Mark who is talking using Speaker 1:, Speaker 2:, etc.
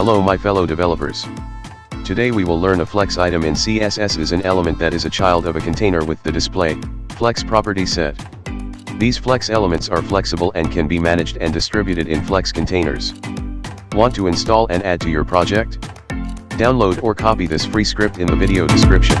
Speaker 1: Hello my fellow developers. Today we will learn a flex item in CSS is an element that is a child of a container with the display, flex property set. These flex elements are flexible and can be managed and distributed in flex containers. Want to install and add to your project? Download or copy this free script in the video description.